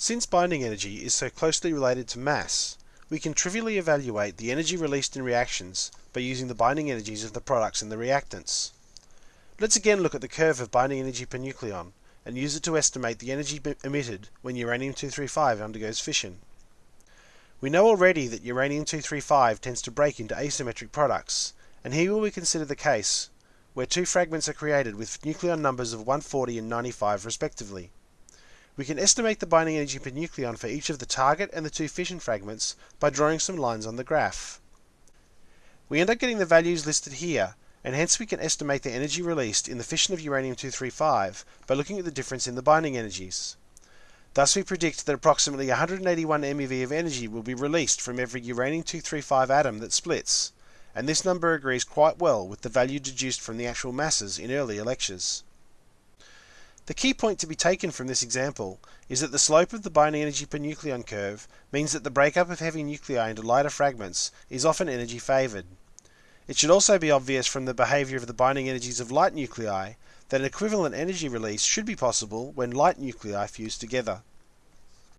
Since binding energy is so closely related to mass, we can trivially evaluate the energy released in reactions by using the binding energies of the products in the reactants. Let's again look at the curve of binding energy per nucleon and use it to estimate the energy emitted when uranium-235 undergoes fission. We know already that uranium-235 tends to break into asymmetric products, and here will we consider the case where two fragments are created with nucleon numbers of 140 and 95 respectively. We can estimate the binding energy per nucleon for each of the target and the two fission fragments by drawing some lines on the graph. We end up getting the values listed here, and hence we can estimate the energy released in the fission of uranium-235 by looking at the difference in the binding energies. Thus we predict that approximately 181 MeV of energy will be released from every uranium-235 atom that splits, and this number agrees quite well with the value deduced from the actual masses in earlier lectures. The key point to be taken from this example is that the slope of the binding energy per nucleon curve means that the breakup of heavy nuclei into lighter fragments is often energy favored. It should also be obvious from the behavior of the binding energies of light nuclei that an equivalent energy release should be possible when light nuclei fuse together.